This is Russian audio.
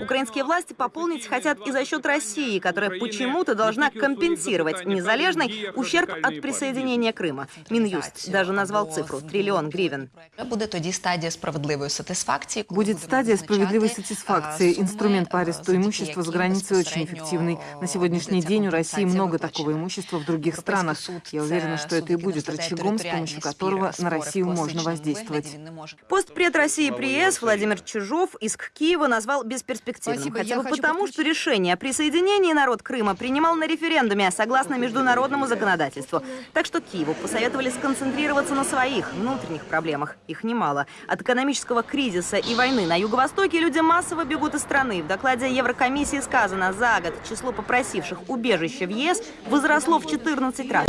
Украинские власти пополнить хотят и за счет России, которая почему-то должна компенсировать незалежный ущерб от присоединения Крыма. Минюст даже назвал цифру – триллион гривен. Будет тоді стадія справедливої сатисфакції. коли Будет будемо стадия визначати, справедливой а, сатисфакции. суми, Инструмент по а, аресту завдяки имущества за яким границей очень безпосередньо, эффективный. а, На сегодняшний буде ця день у России компенсація много виплачена. такого имущества в других Европейский странах. суд Я – уверена, це что это и суд, який будет розглядає рычагом, с територіальні помощью спори, которого на спори в Россию можно класичному воздействовать. вигляді. Він не може Постпред России при ЕС Владимир Чижов иск Киева назвал бесперспективным. Спасибо. Хотя бы потому, подключить- что решение о присоединении народ Крыма принимал на референдуме согласно международному законодательству. Так что Киеву посоветовали сконцентрироваться на своих внутренних проблемах. Их немало. От экономического кризиса и войны на Юго-Востоке люди массово бегут из страны. В докладе Еврокомиссии сказано, за год число попросивших убежище в ЕС возросло в 14 раз.